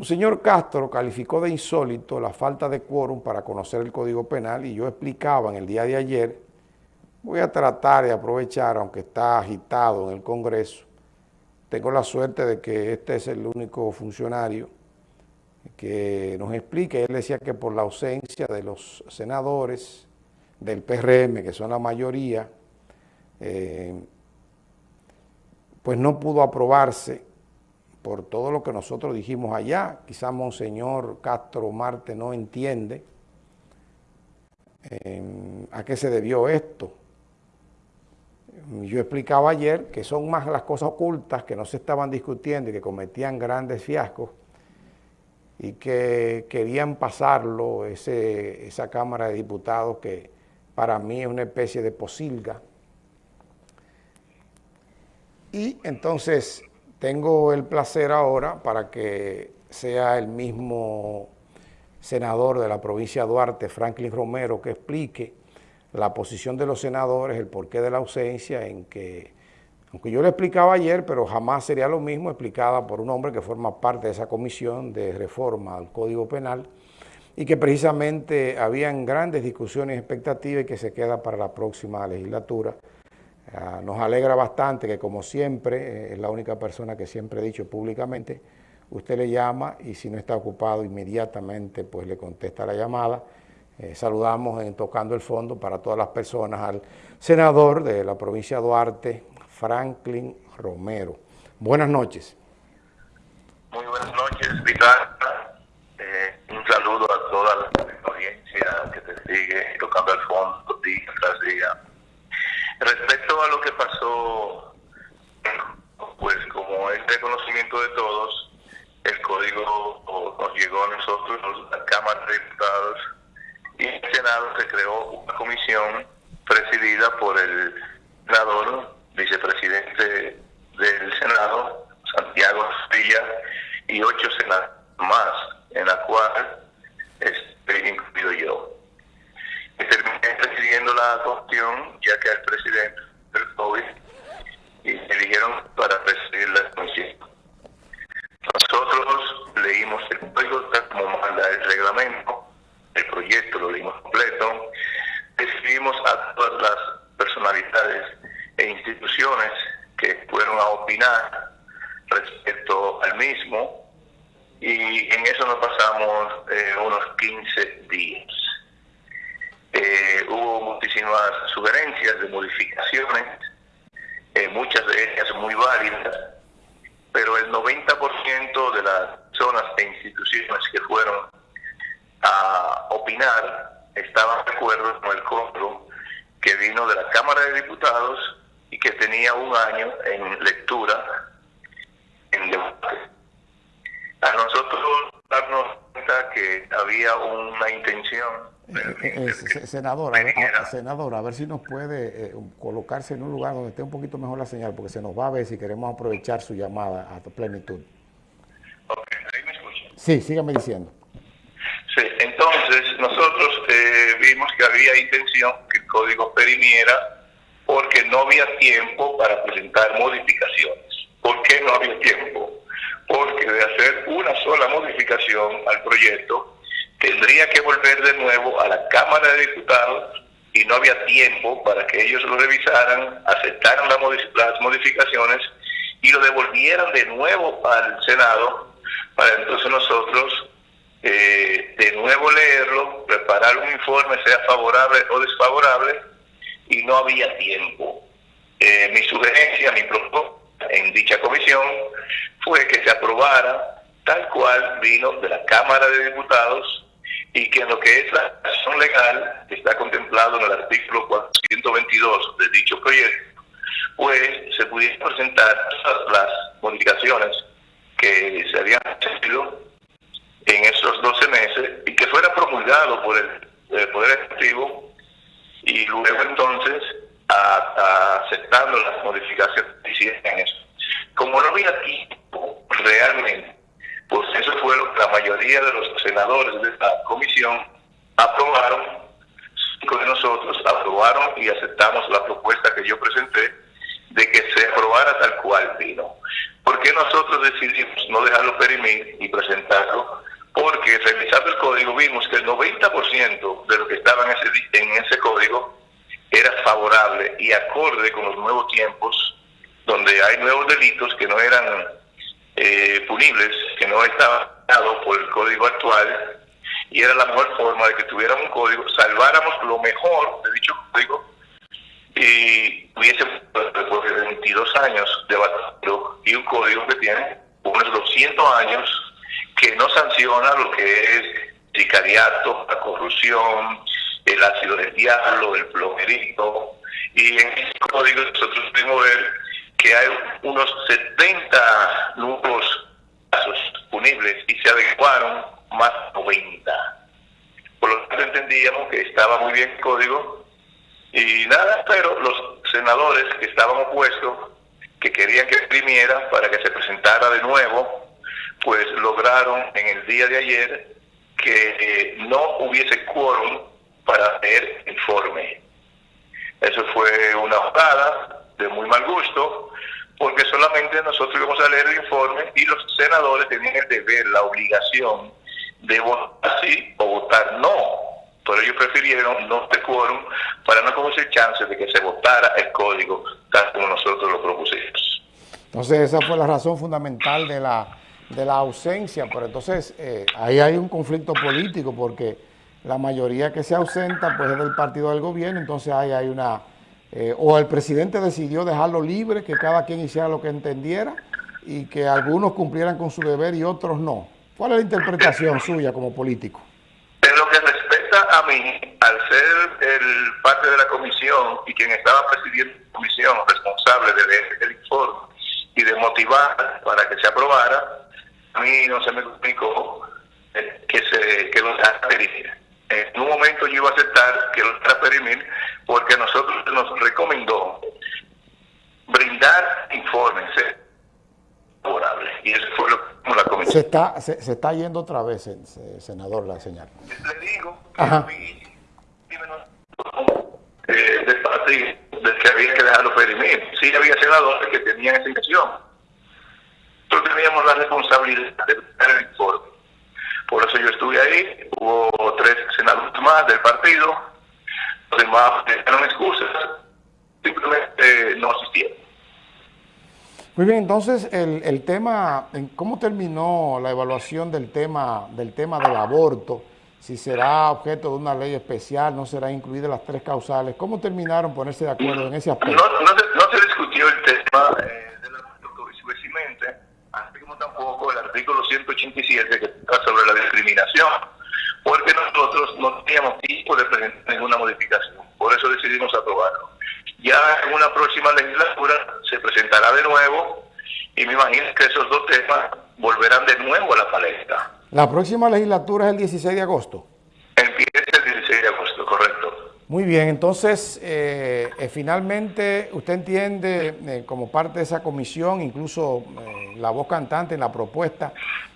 Un señor Castro calificó de insólito la falta de quórum para conocer el Código Penal y yo explicaba en el día de ayer, voy a tratar de aprovechar, aunque está agitado en el Congreso, tengo la suerte de que este es el único funcionario que nos explique. Él decía que por la ausencia de los senadores del PRM, que son la mayoría, eh, pues no pudo aprobarse por todo lo que nosotros dijimos allá. Quizá Monseñor Castro Marte no entiende em, a qué se debió esto. Yo explicaba ayer que son más las cosas ocultas que no se estaban discutiendo y que cometían grandes fiascos y que querían pasarlo, ese, esa Cámara de Diputados que para mí es una especie de posilga. Y entonces tengo el placer ahora para que sea el mismo senador de la provincia de Duarte, Franklin Romero, que explique la posición de los senadores, el porqué de la ausencia, en que, aunque yo le explicaba ayer, pero jamás sería lo mismo explicada por un hombre que forma parte de esa comisión de reforma al Código Penal y que precisamente habían grandes discusiones y expectativas y que se queda para la próxima legislatura. Ah, nos alegra bastante que como siempre, eh, es la única persona que siempre he dicho públicamente, usted le llama y si no está ocupado inmediatamente pues le contesta la llamada. Eh, saludamos en Tocando el Fondo para todas las personas al senador de la provincia de Duarte, Franklin Romero. Buenas noches. Muy buenas noches, Vital. Eh, un saludo a toda la audiencia que te sigue Tocando el Fondo día tras día Respecto a lo que pasó, pues como es de conocimiento de todos, el código nos llegó a nosotros, a la Cámara de Diputados, y en el Senado se creó una comisión presidida por el senador, vicepresidente del Senado, Santiago Villa, y ocho senadores más, en la cual estoy incluido yo terminé presidiendo la cuestión, ya que el presidente del COVID y me eligieron para presidir la comisión. Nosotros leímos el código tal como manda el reglamento, el proyecto lo leímos completo, recibimos a todas las personalidades e instituciones que fueron a opinar respecto al mismo y en eso nos pasamos eh, unos 15 días. Eh, hubo muchísimas eh, muchas de ellas muy válidas, pero el 90% de las zonas e instituciones que fueron a opinar estaban de acuerdo con el control que vino de la Cámara de Diputados y que tenía un año en lectura, en debate. A nosotros darnos cuenta que había una intención eh, eh, senadora, a, senadora, a ver si nos puede eh, colocarse en un lugar donde esté un poquito mejor la señal, porque se nos va a ver si queremos aprovechar su llamada a plenitud. Ok, ahí me escucha. Sí, sígame diciendo. Sí, entonces nosotros vimos que había intención que el código perimiera porque no había tiempo para presentar modificaciones. ¿Por qué no había tiempo? Porque de hacer una sola modificación al proyecto, tendría que volver de nuevo a la Cámara de Diputados y no había tiempo para que ellos lo revisaran, aceptaran las modificaciones y lo devolvieran de nuevo al Senado para entonces nosotros eh, de nuevo leerlo, preparar un informe, sea favorable o desfavorable, y no había tiempo. Eh, mi sugerencia, mi propuesta en dicha comisión fue que se aprobara tal cual vino de la Cámara de Diputados y que en lo que es la acción legal, que está contemplado en el artículo 422 de dicho proyecto, pues se pudiesen presentar todas las modificaciones que se habían hecho en esos 12 meses y que fuera promulgado por el, Poder Ejecutivo y luego entonces aceptando las modificaciones que hicieron en eso. Como no había tiempo realmente pues eso fue lo que la mayoría de los senadores de esta comisión aprobaron, cinco de nosotros aprobaron y aceptamos la propuesta que yo presenté de que se aprobara tal cual vino. ¿Por qué nosotros decidimos no dejarlo perimir y presentarlo? Porque revisando el código vimos que el 90% de lo que estaba en ese, código era favorable y acorde con los nuevos tiempos, donde hay nuevos delitos que no eran eh, punibles, no estaban dados por el código actual, y era la mejor forma de que tuviéramos un código, salváramos lo mejor de dicho código y hubiésemos después de 22 años de debatido y un código que tiene unos 200 años que no sanciona lo que es sicariato, la corrupción, el ácido del diablo, el plomerito. Y en ese código nosotros pudimos ver que hay unos 70 nuevos casos punibles y se adecuaron más 90. Por lo tanto entendíamos que estaba muy bien el código y nada, pero los senadores que estaban opuestos, que querían que exprimiera para que se presentara de nuevo, pues lograron en el día de ayer que eh, no hubiese quórum para hacer informe. Eso fue una jugada de muy mal gusto, porque solamente nosotros íbamos a leer el informe y los senadores tenían el deber, la obligación de votar sí o votar no. Pero ellos prefirieron no de quórum para no conocer chance de que se votara el código tal como nosotros lo propusimos. Entonces esa fue la razón fundamental de la de la ausencia, pero entonces eh, ahí hay un conflicto político porque la mayoría que se ausenta pues es del partido del gobierno, entonces ahí hay una... Eh, o el presidente decidió dejarlo libre, que cada quien hiciera lo que entendiera y que algunos cumplieran con su deber y otros no. ¿Cuál es la interpretación suya como político? En lo que respecta a mí, al ser el parte de la comisión y quien estaba presidiendo la comisión responsable de leer el informe y de motivar para que se aprobara, a mí no se me comunicó eh, que, se, que lo. En un momento yo iba a aceptar que lo dejara perimir porque a nosotros nos recomendó brindar informes eh, favorables. Y eso fue lo que la comisión. Se está, se, se está yendo otra vez, senador, la señal. Le digo que Ajá. mí, eh, del partido del que había que dejarlo perimir. Sí había senadores que tenían esa intención nosotros teníamos la responsabilidad de dar el informe. Por eso yo estuve ahí, hubo tres senadores más del partido, los demás dieron excusas, simplemente no asistieron. Muy bien, entonces el, el tema, ¿cómo terminó la evaluación del tema, del tema del aborto? Si será objeto de una ley especial, no será incluida las tres causales. ¿Cómo terminaron ponerse de acuerdo en ese aspecto? No, no, se, no se discutió el tema eh, tampoco el artículo 187 que está sobre la discriminación, porque nosotros no teníamos tiempo de presentar ninguna modificación, por eso decidimos aprobarlo. Ya en una próxima legislatura se presentará de nuevo y me imagino que esos dos temas volverán de nuevo a la palestra. ¿La próxima legislatura es el 16 de agosto? Empieza el 16 de agosto, correcto. Muy bien, entonces, eh, eh, finalmente, usted entiende, eh, como parte de esa comisión, incluso eh, la voz cantante en la propuesta,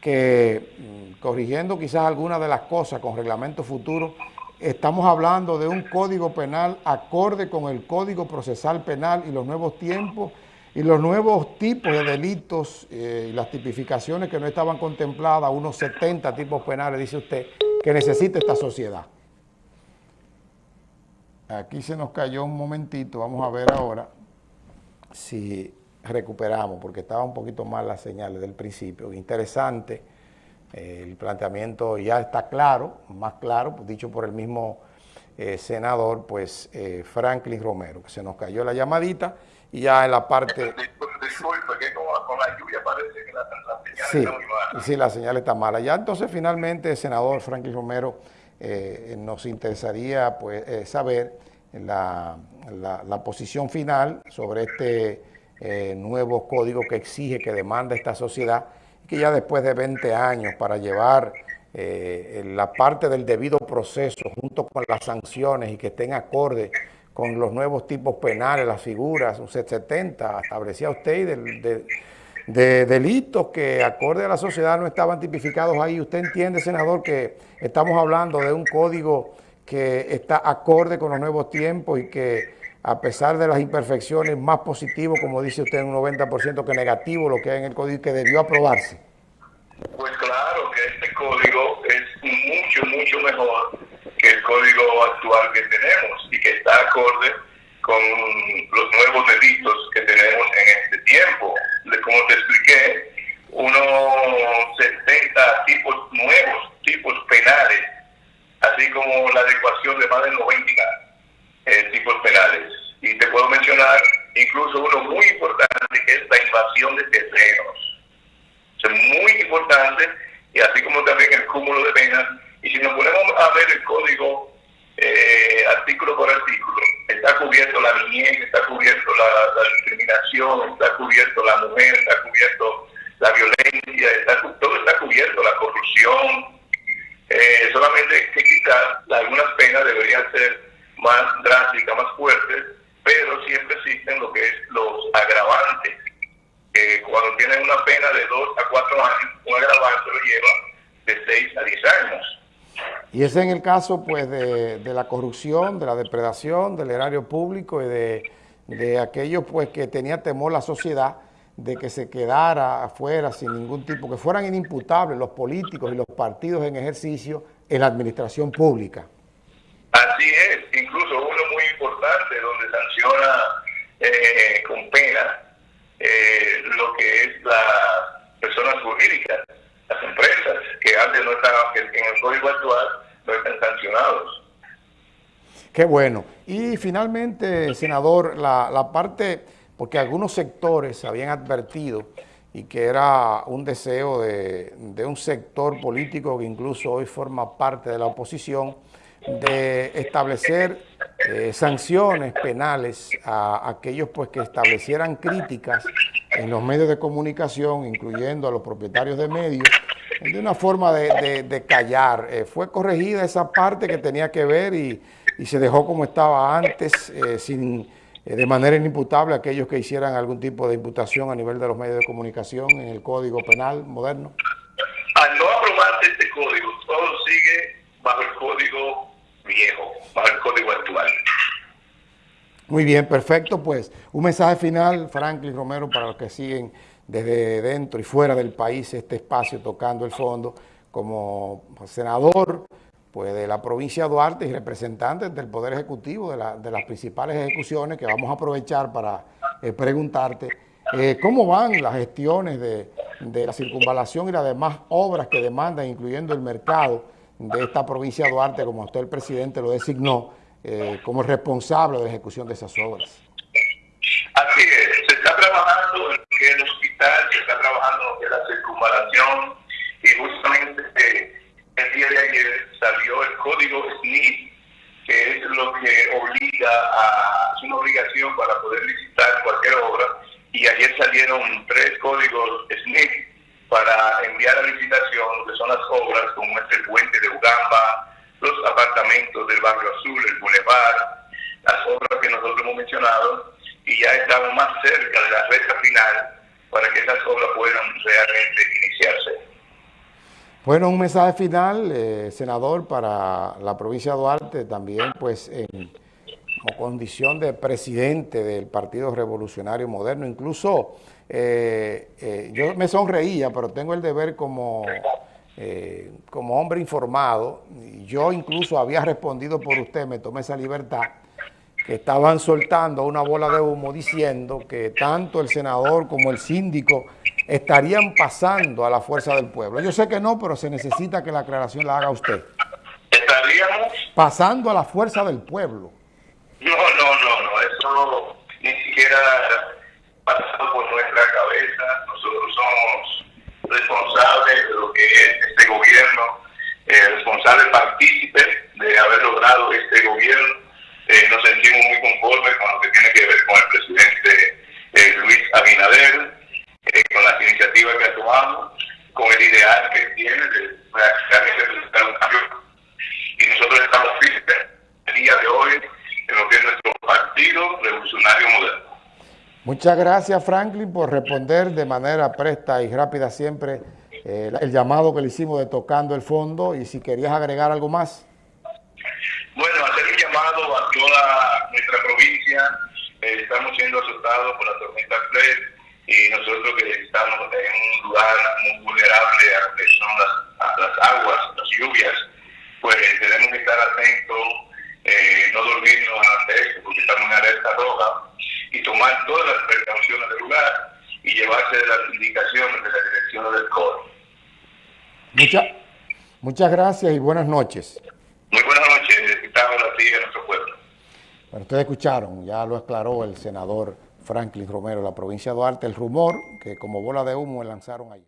que mm, corrigiendo quizás algunas de las cosas con reglamento futuro, estamos hablando de un código penal acorde con el Código Procesal Penal y los nuevos tiempos y los nuevos tipos de delitos y las tipificaciones que no estaban contempladas, unos 70 tipos penales, dice usted, que necesita esta sociedad. Aquí se nos cayó un momentito, vamos a ver ahora si recuperamos, porque estaba un poquito mal la señal desde el principio. Interesante, eh, el planteamiento ya está claro, más claro, dicho por el mismo eh, senador, pues eh, Franklin Romero, que se nos cayó la llamadita y ya en la parte... Disculpe, que con, la lluvia parece que la, señal sí, está muy mala. Sí, la señal está mala. Ya entonces finalmente, senador Franklin Romero, eh, nos interesaría pues, eh, saber la, la, posición final sobre este eh, nuevo código que exige, que demanda esta sociedad, que ya después de 20 años para llevar la parte del debido proceso junto con las sanciones y que estén acorde con los nuevos tipos penales, las figuras, un 70, establecía usted, del, del de delitos que acorde a la sociedad no estaban tipificados ahí. ¿Usted entiende, senador, que estamos hablando de un código que está acorde con los nuevos tiempos y que a pesar de las imperfecciones, más positivo, como dice usted, un 90% que negativo, lo que hay en el código que debió aprobarse? Pues claro que este código es mucho, mucho mejor que el código actual que tenemos y que está acorde con los nuevos delitos que tenemos en este tiempo. Como te expliqué, unos 70 tipos nuevos, tipos penales, así como la adecuación de más de 90 eh, tipos penales. Y te puedo mencionar incluso uno muy importante que es la invasión de terrenos. es muy importante y así como también el cúmulo de penas. Y si nos ponemos a ver el código eh, artículo por artículo, está cubierto la está cubierto la, discriminación, está cubierto la mujer, está cubierto la violencia, está, todo está cubierto, la corrupción. Eh, solamente que quizás algunas penas deberían ser más drásticas, más fuertes, pero siempre existen lo que es los agravantes. que cuando tienen una pena de 2 a 4 años, un agravante lo lleva de 6 a 10 años. Y ese en el caso pues de, la corrupción, de la depredación, del erario público y de, de aquellos pues que tenía temor la sociedad de que se quedara afuera sin ningún tipo, que fueran inimputables los políticos y los partidos en ejercicio en la administración pública. Así es, incluso uno muy importante donde sanciona eh, con pena eh, lo que es las personas jurídicas, las empresas, que antes no estaban, en el código actual no están sancionados. Qué bueno. Y finalmente, senador, la, la parte, porque algunos sectores habían advertido y que era un deseo de, de, un sector político que incluso hoy forma parte de la oposición, de establecer eh, sanciones penales a aquellos pues que establecieran críticas en los medios de comunicación, incluyendo a los propietarios de medios, de una forma de, callar. Eh, fue corregida esa parte que tenía que ver y, se dejó como estaba antes, eh, sin de manera inimputable aquellos que hicieran algún tipo de imputación a nivel de los medios de comunicación en el Código Penal moderno. Al no aprobarse este código, todo sigue bajo el Código viejo, bajo el Código actual. Muy bien, perfecto. Pues un mensaje final, Franklin Romero, para los que siguen desde dentro y fuera del país este espacio tocando el fondo, como senador pues, de la provincia de Duarte y representantes del Poder Ejecutivo de, las principales ejecuciones que vamos a aprovechar para eh, preguntarte eh, cómo van las gestiones de, de la circunvalación y las demás obras que demandan, incluyendo el mercado de esta provincia de Duarte, como usted el presidente lo designó, eh, como responsable de la ejecución de esas obras. Así es, se está trabajando en el hospital, se está trabajando en la circunvalación y justamente eh, el día de ayer salió el código SNIP, que es lo que obliga a, es una obligación para poder licitar cualquier obra y ayer salieron tres códigos SNIP para enviar a licitación que son las obras como este puente de Ugamba, los apartamentos del barrio azul, el bulevar, las obras que nosotros hemos mencionado y ya estamos más cerca de la recta final para que esas obras puedan realmente iniciarse. Bueno, un mensaje final, eh, senador, para la provincia de Duarte, también pues en, como condición de presidente del Partido Revolucionario Moderno, incluso eh, eh, yo me sonreía, pero tengo el deber como, eh, como hombre informado, yo incluso había respondido por usted, me tomé esa libertad, que estaban soltando una bola de humo diciendo que tanto el senador como el síndico estarían pasando a la fuerza del pueblo. Yo sé que no, pero se necesita que la aclaración la haga usted. ¿Estaríamos? Pasando a la fuerza del pueblo. No, no, no, no, eso ni siquiera pasado por nuestra cabeza. Nosotros somos responsables de lo que es este gobierno, eh, responsables partícipes de haber logrado este gobierno. Eh, nos sentimos muy conformes con lo que tiene que ver con el presidente eh, Luis Abinader, eh, con las iniciativas que tomamos, con el ideal que tiene de realmente presentar un cambio. Y nosotros estamos firmes el día de hoy en lo que es nuestro partido revolucionario moderno. Muchas gracias, Franklin, por responder de manera presta y rápida siempre el llamado que le hicimos de Tocando el Fondo y si querías agregar algo más. Bueno, hacer un llamado a toda nuestra provincia eh, estamos siendo azotados por la tormenta Fred y nosotros que estamos en un lugar muy vulnerable a lo que son las, a las aguas, las lluvias, pues tenemos que estar atentos, eh, no dormirnos ante esto, porque estamos en alerta roja, y tomar todas las precauciones del lugar y llevarse de las indicaciones de la dirección del COR. Mucha, muchas gracias y buenas noches. Muy buenas noches, necesitamos la de nuestro pueblo. Ustedes escucharon, ya lo aclaró el senador Franklin Romero de la provincia de Duarte, el rumor que como bola de humo lanzaron ayer.